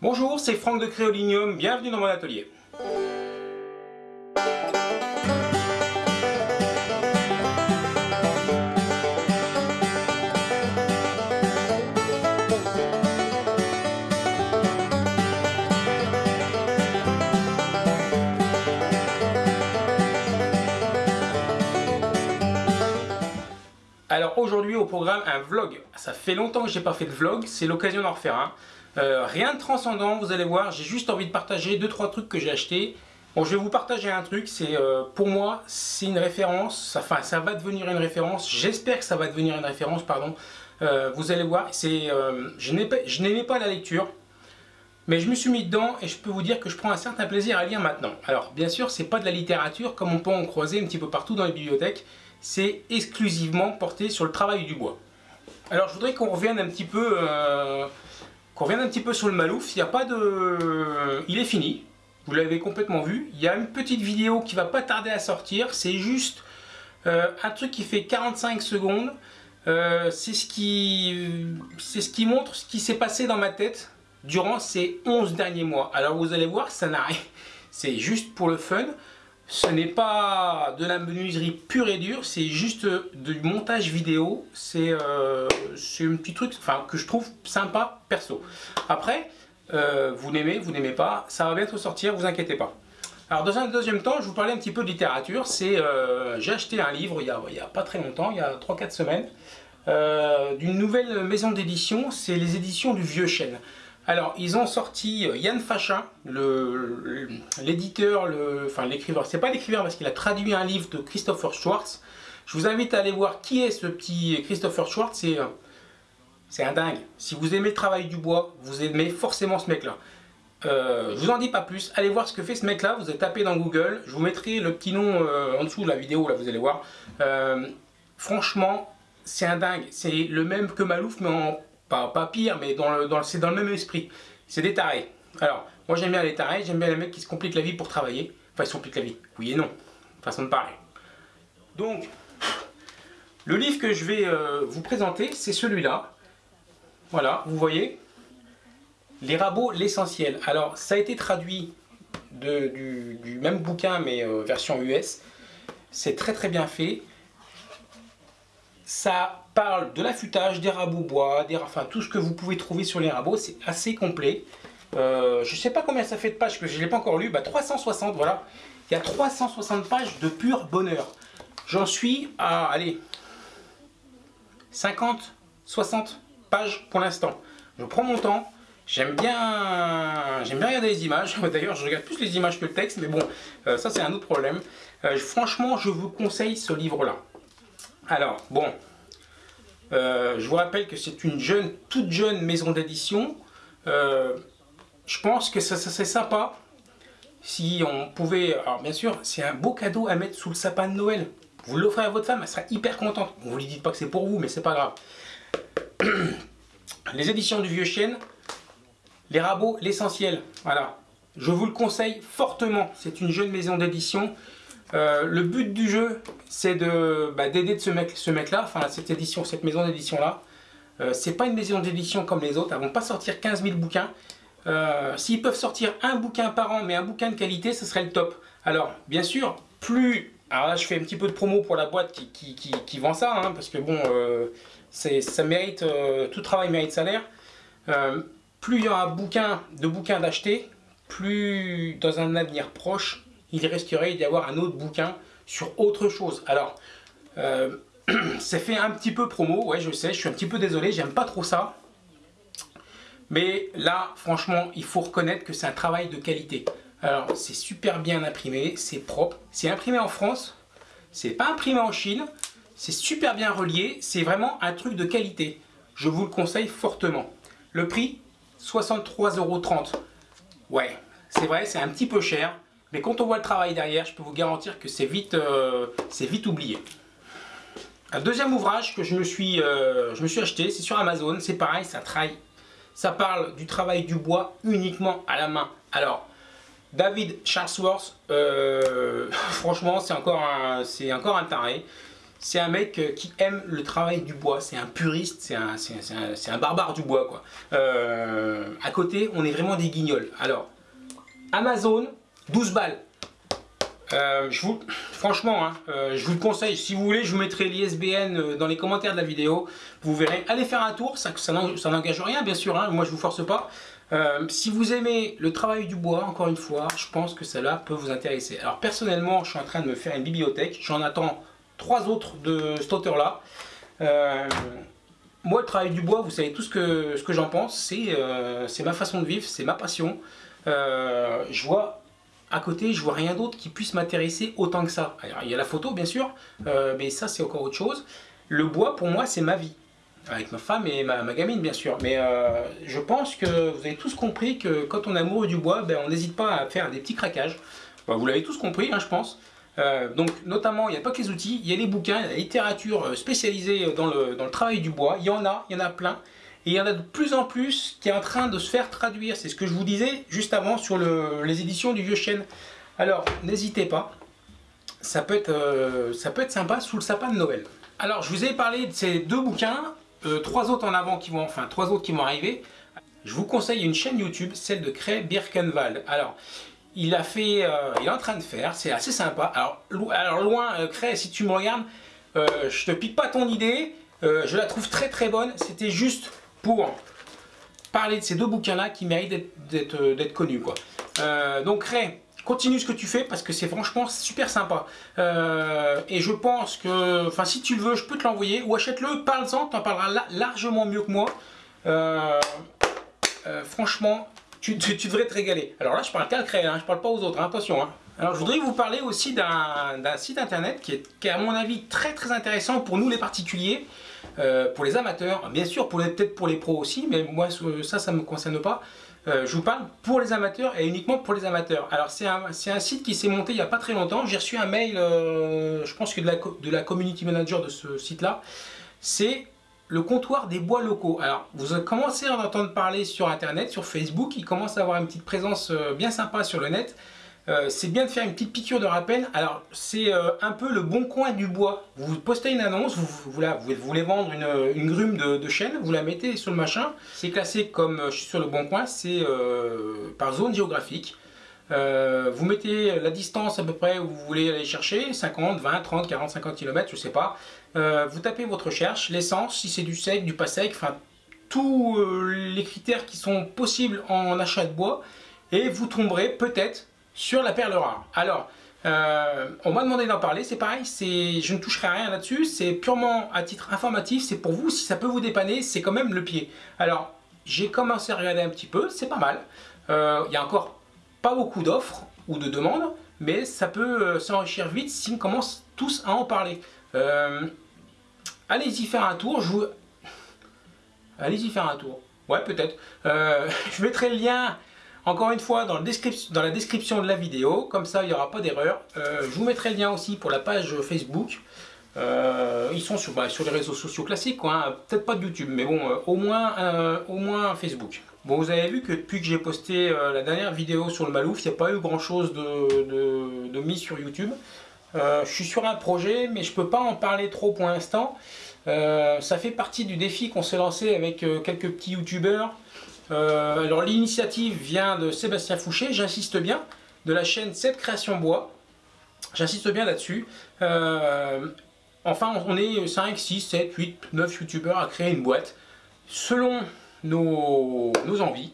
Bonjour, c'est Franck de Créolinium, bienvenue dans mon atelier. Alors aujourd'hui au programme un vlog. Ça fait longtemps que j'ai pas fait de vlog, c'est l'occasion d'en refaire un. Euh, rien de transcendant, vous allez voir, j'ai juste envie de partager 2-3 trucs que j'ai achetés. Bon, je vais vous partager un truc, c'est euh, pour moi, c'est une référence, enfin ça va devenir une référence, j'espère que ça va devenir une référence, pardon. Euh, vous allez voir, c'est, je n'aimais pas la lecture, mais je me suis mis dedans et je peux vous dire que je prends un certain plaisir à lire maintenant. Alors bien sûr, c'est pas de la littérature comme on peut en croiser un petit peu partout dans les bibliothèques, c'est exclusivement porté sur le travail du bois. Alors je voudrais qu'on revienne un petit peu qu'on revienne un petit peu sur le Malouf, il n'y a pas de... Il est fini, vous l'avez complètement vu. Il y a une petite vidéo qui va pas tarder à sortir, c'est juste euh, un truc qui fait 45 secondes. Euh, c'est ce, qui... ce qui montre ce qui s'est passé dans ma tête durant ces 11 derniers mois. Alors vous allez voir, ça n'a rien. C'est juste pour le fun. Ce n'est pas de la menuiserie pure et dure, c'est juste du montage vidéo. C'est euh, un petit truc enfin, que je trouve sympa perso. Après, euh, vous n'aimez, vous n'aimez pas, ça va bientôt sortir, vous inquiétez pas. Alors dans un deuxième temps, je vous parlais un petit peu de littérature. Euh, J'ai acheté un livre il n'y a, pas très longtemps, il y a 3-4 semaines, d'une nouvelle maison d'édition, c'est les éditions du Vieux Chêne. Alors, ils ont sorti euh, Yann Fachin, l'éditeur, enfin l'écrivain, c'est pas l'écrivain parce qu'il a traduit un livre de Christopher Schwartz. Je vous invite à aller voir qui est ce petit Christopher Schwartz, c'est euh, un dingue. Si vous aimez le travail du bois, vous aimez forcément ce mec-là. Euh, je vous en dis pas plus, allez voir ce que fait ce mec là, vous avez tapé dans Google, je vous mettrai le petit nom en dessous de la vidéo, là vous allez voir. franchement, c'est un dingue, c'est le même que Malouf mais en pas, pire, mais dans le, c'est dans le même esprit. C'est des tarés. Alors, moi j'aime bien les tarés, j'aime bien les mecs qui se compliquent la vie pour travailler. Enfin, ils se compliquent la vie. Oui et non. Façon de parler. Donc, le livre que je vais euh, vous présenter, c'est celui-là. Voilà, vous voyez. Les rabots, l'essentiel. Alors, ça a été traduit du, même bouquin, mais euh, version US. C'est très très bien fait. Ça parle de l'affûtage, des rabots bois, des, enfin tout ce que vous pouvez trouver sur les rabots, c'est assez complet. Euh, je ne sais pas combien ça fait de pages, que je ne l'ai pas encore lu, bah 360, voilà. Il y a 360 pages de pur bonheur. J'en suis à, allez, 50, 60 pages pour l'instant. Je prends mon temps, j'aime bien, j'aime bien regarder les images. D'ailleurs, je regarde plus les images que le texte, mais bon, euh, ça c'est un autre problème. Euh, franchement, je vous conseille ce livre-là. Alors, bon, euh, je vous rappelle que c'est une jeune, toute jeune maison d'édition. Euh, je pense que ça, serait sympa si on pouvait... Alors bien sûr, c'est un beau cadeau à mettre sous le sapin de Noël. Vous l'offrez à votre femme, elle sera hyper contente. Vous ne lui dites pas que c'est pour vous, mais c'est pas grave. Les éditions du Vieux Chêne, les rabots, l'essentiel. Voilà. Je vous le conseille fortement. C'est une jeune maison d'édition. Euh, le but du jeu, c'est bah, d'aider de, ce mec, ce mec enfin cette édition, cette maison d'édition là. Euh, c'est pas une maison d'édition comme les autres, elles vont pas sortir 15 000 bouquins. Euh, s'ils peuvent sortir un bouquin par an, mais un bouquin de qualité, ce serait le top. Alors, bien sûr, plus... Alors là, je fais un petit peu de promo pour la boîte qui, vend ça, hein, parce que bon, ça mérite, tout travail mérite salaire. plus il y aura bouquin, de bouquins d'acheter, plus dans un avenir proche, il risquerait d'y avoir un autre bouquin sur autre chose. Alors, euh, c'est fait un petit peu promo, ouais je sais, je suis un petit peu désolé, j'aime pas trop ça. Mais là, franchement, il faut reconnaître que c'est un travail de qualité. Alors, c'est super bien imprimé, c'est propre, c'est imprimé en France, c'est pas imprimé en Chine, c'est super bien relié, c'est vraiment un truc de qualité. Je vous le conseille fortement. Le prix, 63,30€. Ouais, c'est vrai, c'est un petit peu cher, mais quand on voit le travail derrière, je peux vous garantir que c'est vite, euh, oublié. Un deuxième ouvrage que je me suis, euh, je me suis acheté, c'est sur Amazon. C'est pareil, ça travaille. Ça parle du travail du bois uniquement à la main. Alors, David Charlesworth, euh, franchement, c'est encore, un, encore taré. c'est un mec qui aime le travail du bois, c'est un puriste, c'est un, barbare du bois à côté, on est vraiment des guignols. Alors, Amazon, 12 balles. Euh, franchement, hein, je vous le conseille. Si vous voulez, je vous mettrai l'ISBN dans les commentaires de la vidéo. Vous verrez. Allez faire un tour. Ça, n'engage rien, bien sûr. Hein, moi, je vous force pas. si vous aimez le travail du bois, encore une fois, je pense que cela peut vous intéresser. Alors personnellement, je suis en train de me faire une bibliothèque. J'en attends trois autres de cet auteur-là. Euh, moi, le travail du bois, vous savez tout ce que, ce que j'en pense, c'est euh, ma façon de vivre, c'est ma passion. Euh, je vois à côté, je vois rien d'autre qui puisse m'intéresser autant que ça. Il y a la photo, bien sûr, mais ça, c'est encore autre chose. Le bois, pour moi, c'est ma vie. Avec ma femme et ma, gamine, bien sûr. Mais je pense que vous avez tous compris que quand on est amoureux du bois, ben, on n'hésite pas à faire des petits craquages. vous l'avez tous compris, hein, je pense. Euh, donc notamment, il n'y a pas que les outils, il y a les bouquins, la littérature euh, spécialisée dans le, dans le travail du bois, il y en a, il y en a plein. Et il y en a de plus en plus qui est en train de se faire traduire. C'est ce que je vous disais juste avant sur le, les éditions du Vieux Chêne. Alors, n'hésitez pas. Ça peut, être, euh, ça peut être sympa sous le sapin de Noël. Alors, je vous ai parlé de ces deux bouquins. trois autres en avant qui vont, enfin, trois autres qui vont arriver. Je vous conseille une chaîne YouTube, celle de Cray Birkenwald. Alors, il a fait, euh, il est en train de faire, c'est assez sympa. Alors, loin, euh, si tu me regardes, euh, je te pique pas ton idée, euh, je la trouve très très bonne. C'était juste pour parler de ces deux bouquins-là qui méritent d'être connus. Quoi. donc Ray, continue ce que tu fais parce que c'est franchement super sympa. et je pense que, enfin si tu le veux, je peux te l'envoyer ou achète-le, parle-en, en parleras largement mieux que moi. franchement, tu, devrais te régaler. Alors là, je parle qu'à le créer, hein, je parle pas aux autres, hein, attention. Hein. Alors je voudrais vous parler aussi d'un site internet qui est, qui est, à mon avis très très intéressant pour nous les particuliers, euh, pour les amateurs, bien sûr peut-être pour les pros aussi, mais moi ça, ça ne me concerne pas. Euh, je vous parle pour les amateurs et uniquement pour les amateurs. Alors c'est un, un, site qui s'est monté il n'y a pas très longtemps, j'ai reçu un mail, euh, je pense que de la, de la community manager de ce site là, c'est le comptoir des bois locaux. Alors, vous commencez à en entendre parler sur Internet, sur Facebook, il commence à avoir une petite présence euh, bien sympa sur le net. Euh, c'est bien de faire une petite piqûre de rappel. Alors, c'est euh, un peu le bon coin du bois. Vous postez une annonce, vous, vous, voulez vendre une, grume de, chêne, vous la mettez sur le machin. C'est classé comme suis sur le bon coin, c'est par zone géographique. vous mettez la distance à peu près où vous voulez aller chercher, 50, 20, 30, 40, 50 km, je sais pas. Euh, vous tapez votre recherche, l'essence, si c'est du sec, du pas sec, enfin tous euh, les critères qui sont possibles en achat de bois et vous tomberez peut-être sur la perle rare. Alors, euh, on m'a demandé d'en parler, c'est pareil, je ne toucherai à rien là-dessus, c'est purement à titre informatif, c'est pour vous, si ça peut vous dépanner, c'est quand même le pied. Alors, j'ai commencé à regarder un petit peu, c'est pas mal, il y a encore pas beaucoup d'offres ou de demandes, mais ça peut s'enrichir vite si on commence tous à en parler. Euh, allez-y faire un tour. Je vous... Allez-y faire un tour. Ouais, peut-être. Euh, je mettrai le lien, encore une fois, dans, le dans, la description de la vidéo. Comme ça, il n'y aura pas d'erreur. Euh, je vous mettrai le lien aussi pour la page Facebook. ils sont sur, bah, sur, les réseaux sociaux classiques, hein. peut-être pas de YouTube, mais bon, au, moins, au moins Facebook. Bon, vous avez vu que depuis que j'ai posté la dernière vidéo sur le Malouf, il n'y a pas eu grand chose de, de, de mis sur YouTube. Euh, je suis sur un projet, mais je ne peux pas en parler trop pour l'instant. Euh, ça fait partie du défi qu'on s'est lancé avec euh, quelques petits youtubeurs. alors l'initiative vient de Sébastien Fouché, j'insiste bien, de la chaîne 7 Création Bois. J'insiste bien là-dessus. enfin, on est 5, 6, 7, 8, 9 youtubeurs à créer une boîte selon nos, nos envies,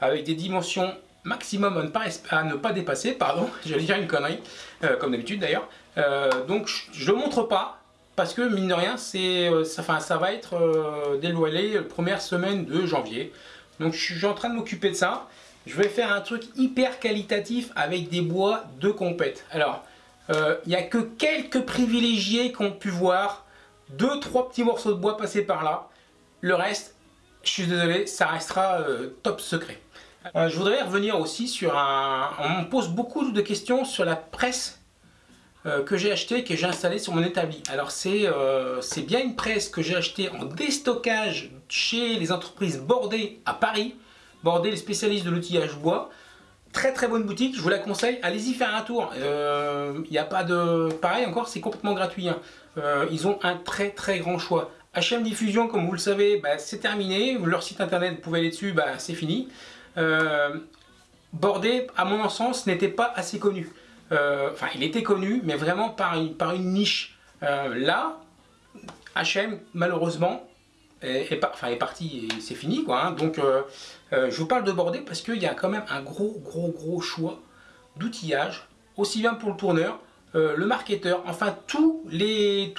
avec des dimensions maximum à ne pas, à ne pas dépasser, pardon, j'allais dire une connerie, euh, comme d'habitude d'ailleurs. Euh, donc je ne le montre pas, parce que mine de rien, euh, ça, ça va être dévoilé la première semaine de janvier. Donc je suis en train de m'occuper de ça. Je vais faire un truc hyper qualitatif avec des bois de compète. Alors, il n'y a que quelques privilégiés qui ont pu voir deux, trois petits morceaux de bois passer par là. Le reste, je suis désolé, ça restera top secret. Euh, je voudrais revenir aussi sur un... On me pose beaucoup de questions sur la presse euh, que j'ai acheté que j'ai installée sur mon établi. Alors euh, c'est bien une presse que j'ai achetée en déstockage chez les entreprises Bordé à Paris. Bordé, les spécialistes de l'outillage bois. Très très bonne boutique, je vous la conseille, allez-y faire un tour. Il n'y a pas de... Pareil encore, c'est complètement gratuit. Hein. ils ont un très très grand choix. HM Diffusion, comme vous le savez, bah, c'est terminé. Leur site internet, vous pouvez aller dessus, bah, c'est fini. Euh, Bordé, à mon sens, n'était pas assez connu. Euh, enfin, il était connu, mais vraiment par une, par une niche. là, HM, malheureusement, est, parti et c'est fini. Quoi, hein. Donc, je vous parle de Bordé parce qu'il y a quand même un gros, gros, gros choix d'outillage, aussi bien pour le tourneur, euh, le marketeur, enfin tous les,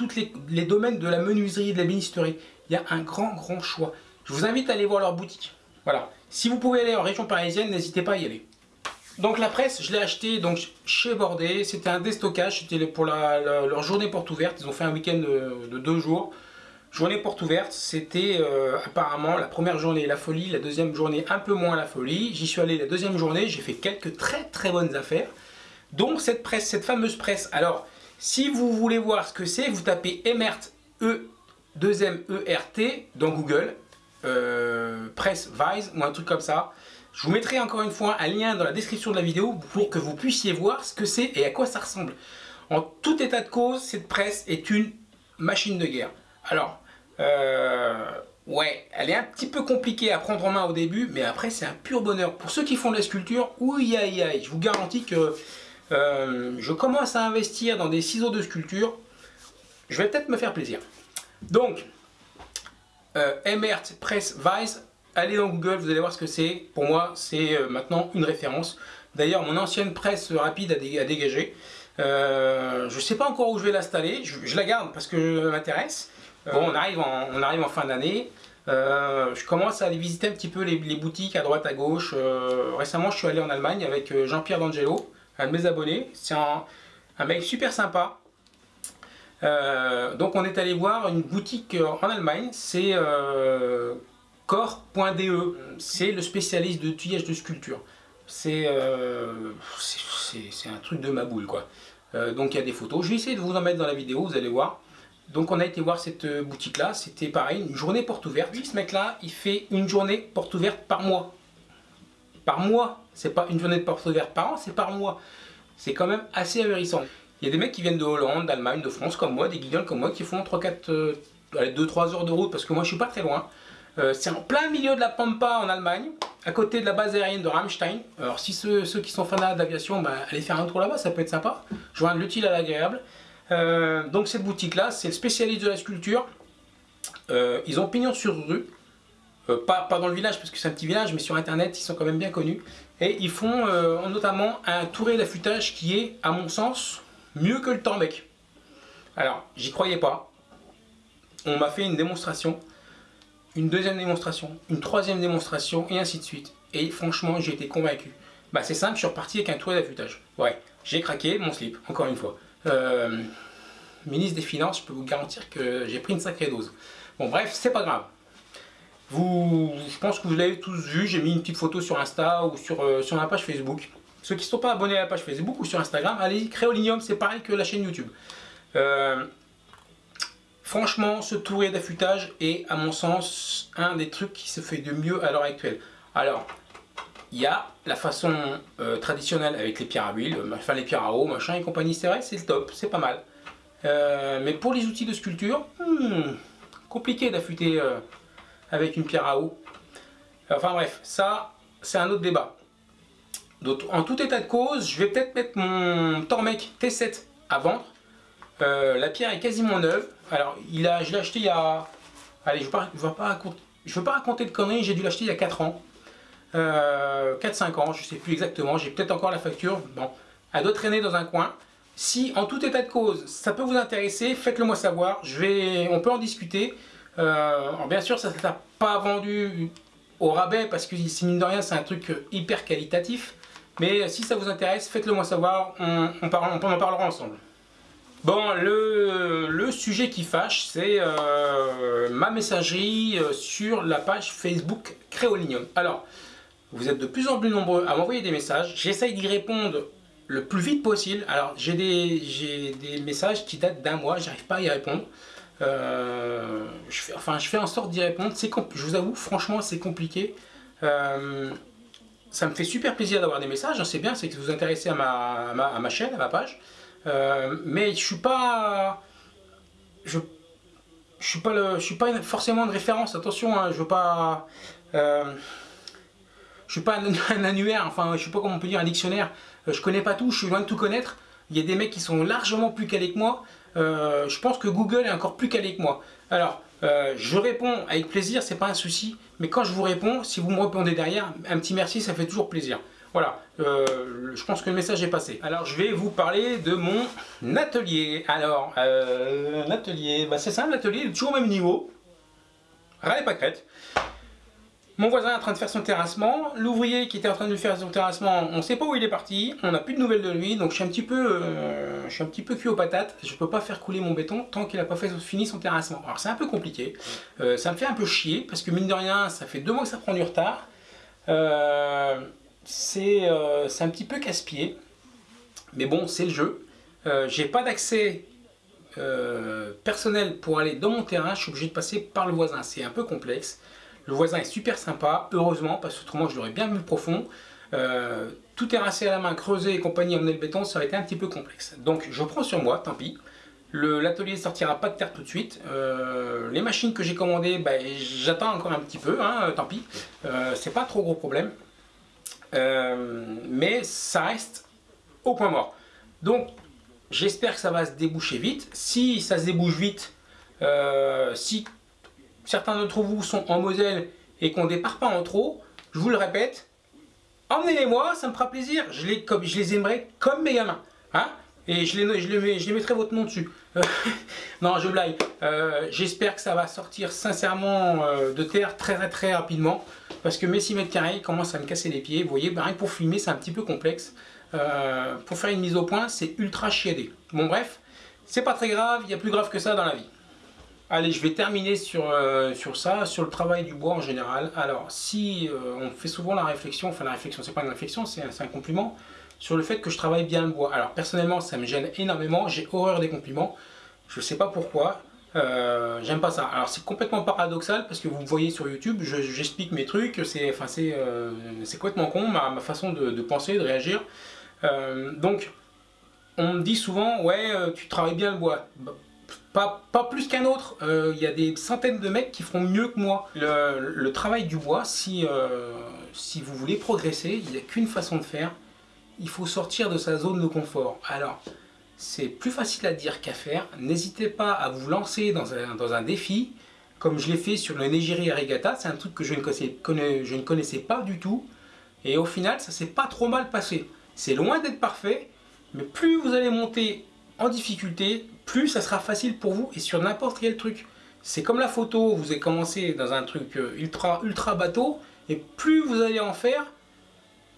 les, domaines de la menuiserie et de la bénisterie. Il y a un grand, grand choix. Je vous invite à aller voir leur boutique. Voilà. Si vous pouvez aller en région parisienne, n'hésitez pas à y aller. Donc la presse, je l'ai acheté donc chez Bordé. C'était un déstockage, c'était pour leur journée porte ouverte. Ils ont fait un week-end de, deux jours. Journée porte ouverte, c'était euh, apparemment la première journée la folie, la deuxième journée un peu moins la folie. J'y suis allé la deuxième journée, j'ai fait quelques très très bonnes affaires. Donc cette presse, cette fameuse presse, alors si vous voulez voir ce que c'est, vous tapez Emert E 2 M E R T dans Google, euh, presse Vise ou un truc comme ça. Je vous mettrai encore une fois un lien dans la description de la vidéo pour que vous puissiez voir ce que c'est et à quoi ça ressemble. En tout état de cause, cette presse est une machine de guerre. Alors, euh, ouais, elle est un petit peu compliquée à prendre en main au début, mais après c'est un pur bonheur. Pour ceux qui font de la sculpture, aïe, je vous garantis que euh, je commence à investir dans des ciseaux de sculpture. Je vais peut-être me faire plaisir. Donc, euh, Press Vise, allez dans Google, vous allez voir ce que c'est. Pour moi, c'est euh, maintenant une référence. D'ailleurs, mon ancienne presse rapide a, dégagé. je ne sais pas encore où je vais l'installer. Je, la garde parce que ça m'intéresse. bon, on arrive en, on arrive en fin d'année. je commence à aller visiter un petit peu les boutiques à droite, à gauche. récemment, je suis allé en Allemagne avec Jean-Pierre D'Angelo un de mes abonnés. C'est un, mec super sympa. Euh, donc on est allé voir une boutique en Allemagne, c'est euh, core.de, c'est le spécialiste de tuyage de sculpture. Euh, c'est un truc de ma boule quoi. donc il y a des photos, je vais essayer de vous en mettre dans la vidéo, vous allez voir. Donc on a été voir cette boutique là, c'était pareil, une journée porte ouverte. ce mec là, il fait une journée porte ouverte par mois par mois. C'est pas une journée de porte ouverte par an, c'est par mois. C'est quand même assez ahurissant. Il y a des mecs qui viennent de Hollande, d'Allemagne, de France comme moi, des guignols comme moi qui font 3-4, 2-3 heures de route parce que moi je suis pas très loin. Euh, c'est en plein milieu de la Pampa en Allemagne, à côté de la base aérienne de Rammstein. Alors si ceux, qui sont fans d'aviation, ben, allez faire un tour là-bas, ça peut être sympa. Joindre l'utile à l'agréable. Euh, donc cette boutique là, c'est le spécialiste de la sculpture. Euh, ils ont pignon sur rue. Euh, pas, dans le village parce que c'est un petit village, mais sur internet ils sont quand même bien connus. Et ils font euh, notamment un touré d'affûtage qui est, à mon sens, mieux que le Torbec. Alors, j'y croyais pas. On m'a fait une démonstration, une deuxième démonstration, une troisième démonstration, et ainsi de suite. Et franchement, j'ai été convaincu. Bah c'est simple, je suis reparti avec un touré d'affûtage. Ouais, j'ai craqué mon slip, encore une fois. Euh, ministre des Finances, je peux vous garantir que j'ai pris une sacrée dose. Bon bref, c'est pas grave. Vous, je pense que vous l'avez tous vu, j'ai mis une petite photo sur Insta ou sur, euh, sur ma page Facebook. Ceux qui ne sont pas abonnés à la page Facebook ou sur Instagram, allez, Créolinium, c'est pareil que la chaîne YouTube. Euh, franchement, ce touré d'affûtage est, à mon sens, un des trucs qui se fait de mieux à l'heure actuelle. Alors, il y a la façon euh, traditionnelle avec les pierres à huile, enfin les pierres à eau, machin et compagnie, c'est vrai, c'est le top, c'est pas mal. mais pour les outils de sculpture, hmm, compliqué d'affûter avec une pierre à eau. Enfin bref, ça, c'est un autre débat. En tout état de cause, je vais peut-être mettre mon Tormec T7 à vendre. Euh, la pierre est quasiment neuve. Alors, il a, je l'ai acheté il y a... Allez, je ne veux, pas raconter, veux pas raconter de conneries, j'ai dû l'acheter il y a 4 ans. 4-5 euh, ans, je ne sais plus exactement. J'ai peut-être encore la facture. Bon, elle doit traîner dans un coin. Si, en tout état de cause, ça peut vous intéresser, faites-le moi savoir. Je vais, on peut en discuter. Euh, bien sûr, ça ne sera pas vendu au rabais parce que mine de rien, c'est un truc hyper qualitatif. Mais si ça vous intéresse, faites-le moi savoir, on, en parlera ensemble. Bon, le, sujet qui fâche, c'est euh, ma messagerie euh, sur la page Facebook Créolinium. Alors, vous êtes de plus en plus nombreux à m'envoyer des messages. J'essaye d'y répondre le plus vite possible. Alors, j'ai des, messages qui datent d'un mois, j'arrive pas à y répondre. Euh, je, fais, enfin, je fais en sorte d'y répondre. Je vous avoue, franchement, c'est compliqué. Ça me fait super plaisir d'avoir des messages, hein, c'est bien, c'est que vous vous intéressez à ma, ma, chaîne, à ma page. Euh, mais je suis pas... je je suis pas le, je suis pas forcément une référence. Attention, hein, je veux pas, euh, je suis pas un, annuaire. Enfin, je suis pas comment on peut dire un dictionnaire. Euh, je connais pas tout. Je suis loin de tout connaître. Il y a des mecs qui sont largement plus calés que moi. Euh, je pense que Google est encore plus calé que moi. Alors, je réponds avec plaisir, c'est pas un souci. Mais quand je vous réponds, si vous me répondez derrière, un petit merci, ça fait toujours plaisir. Voilà, euh, je pense que le message est passé. Alors je vais vous parler de mon atelier. Alors, euh, un atelier, bah, c'est ça, l'atelier est toujours au même niveau. Rien pas crête. Mon voisin est en train de faire son terrassement. L'ouvrier qui était en train de faire son terrassement, on ne sait pas où il est parti. On n'a plus de nouvelles de lui. Donc je suis un petit peu, euh, petit peu cuit aux patates. Je ne peux pas faire couler mon béton tant qu'il n'a pas fini son terrassement. Alors c'est un peu compliqué. ça me fait un peu chier parce que mine de rien, ça fait deux mois que ça prend du retard. Euh, euh, c'est un petit peu casse-pied. Mais bon, c'est le jeu. Euh, j'ai pas d'accès euh, personnel pour aller dans mon terrain. Je suis obligé de passer par le voisin. C'est un peu complexe. Le voisin est super sympa, heureusement, parce que autrement je l'aurais bien vu profond. tout terrassé à la main, creusé et compagnie, emmener le béton, ça aurait été un petit peu complexe. Donc je prends sur moi, tant pis. L'atelier ne sortira pas de terre tout de suite. les machines que j'ai commandées, bah, j'attends encore un petit peu, hein, tant pis. c'est pas trop gros problème. Euh, mais ça reste au point mort. Donc, j'espère que ça va se déboucher vite. Si ça se débouche vite, euh, si certains d'entre vous sont en Moselle et qu'on ne départ pas en trop, je vous le répète, emmenez-les-moi, ça me fera plaisir. Je les, aimerais comme mes gamins. Hein et je les, mettrai votre nom dessus. non, je blague. Euh, j'espère que ça va sortir sincèrement de terre très très, très rapidement parce que mes 6 mètres carrés commencent à me casser les pieds. Vous voyez, bah, pour filmer, c'est un petit peu complexe. Euh, pour faire une mise au point, c'est ultra chiadé. Bon bref, c'est pas très grave, il y a plus grave que ça dans la vie. Allez, je vais terminer sur, euh, sur ça, sur le travail du bois en général. Alors, si euh, on fait souvent la réflexion, enfin la réflexion, c'est pas une réflexion, c'est un, compliment, sur le fait que je travaille bien le bois. Alors, personnellement, ça me gêne énormément, j'ai horreur des compliments. Je sais pas pourquoi, euh, j'aime pas ça. Alors c'est complètement paradoxal parce que vous me voyez sur YouTube, j'explique mes trucs, c'est enfin, euh, complètement con ma, façon de, penser, de réagir. Donc on me dit souvent, ouais tu travailles bien le bois. Bah, pas, pas, plus qu'un autre, il y a des centaines de mecs qui feront mieux que moi. Le, travail du bois, si, si vous voulez progresser, il n'y a qu'une façon de faire, il faut sortir de sa zone de confort. Alors, c'est plus facile à dire qu'à faire. N'hésitez pas à vous lancer dans un, défi, comme je l'ai fait sur le Negiri Regatta. C'est un truc que je ne, connaissais, je ne connaissais pas du tout. Et au final, ça s'est pas trop mal passé. C'est loin d'être parfait, mais plus vous allez monter en difficulté, plus ça sera facile pour vous et sur n'importe quel truc. C'est comme la photo, vous avez commencé dans un truc euh, ultra, ultra bateau, et plus vous allez en faire,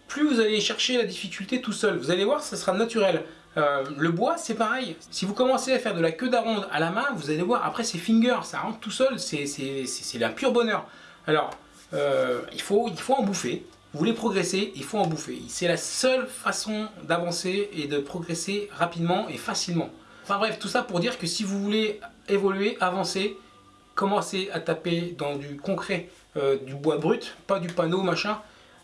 plus vous allez chercher la difficulté tout seul. Vous allez voir, ça sera naturel. Euh, le bois, c'est pareil. Si vous commencez à faire de la queue d'aronde à la main, vous allez voir, après c'est finger, ça rentre tout seul, c'est un pur bonheur. Alors, euh, il, faut, il faut en bouffer. Vous voulez progresser, il faut en bouffer. C'est la seule façon d'avancer et de progresser rapidement et facilement. Enfin bref, tout ça pour dire que si vous voulez évoluer, avancer, commencez à taper dans du concret, euh, du bois brut, pas du panneau, machin,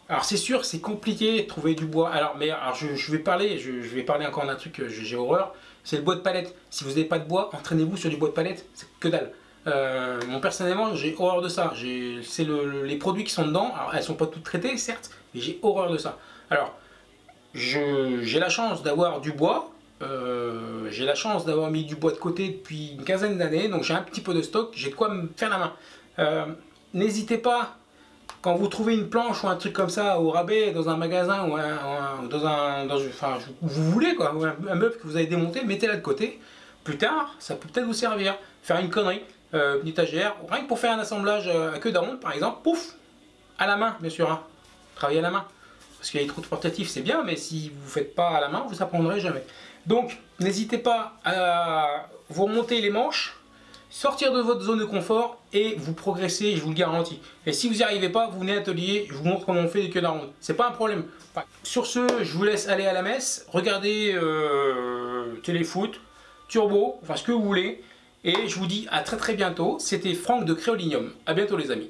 alors c'est sûr, c'est compliqué de trouver du bois. Alors, mais alors je, vais parler, je, vais parler encore d'un truc que j'ai horreur. C'est le bois de palette. Si vous n'avez pas de bois, entraînez-vous sur du bois de palette. C'est que dalle. Euh, moi personnellement, j'ai horreur de ça. C'est les produits qui sont dedans. Alors, elles sont pas toutes traitées, certes, mais j'ai horreur de ça. Alors, j'ai la chance d'avoir du bois. Euh, j'ai la chance d'avoir mis du bois de côté depuis une quinzaine d'années, donc j'ai un petit peu de stock, j'ai de quoi me faire la main. Euh, n'hésitez pas quand vous trouvez une planche ou un truc comme ça au rabais dans un magasin ou dans un, enfin, vous voulez quoi, un, meuble que vous avez démonté, mettez-la de côté. Plus tard, ça peut peut-être vous servir. Faire une connerie, euh, une étagère, rien que pour faire un assemblage à queue d'aronde par exemple, pouf, à la main bien sûr, hein. à la main. Parce a des trous portatifs, c'est bien, mais si vous ne faites pas à la main, vous apprendrez jamais. Donc, n'hésitez pas à vous remonter les manches, sortir de votre zone de confort et vous progressez, je vous le garantis. Et si vous n'y arrivez pas, vous venez à l'atelier, je vous montre comment on fait des queues d'aronde. C'est pas un problème. sur ce, je vous laisse aller à la messe, regardez euh, téléfoot, turbo, enfin ce que vous voulez. Et je vous dis à très très bientôt. C'était Franck de Créolinium. A bientôt les amis.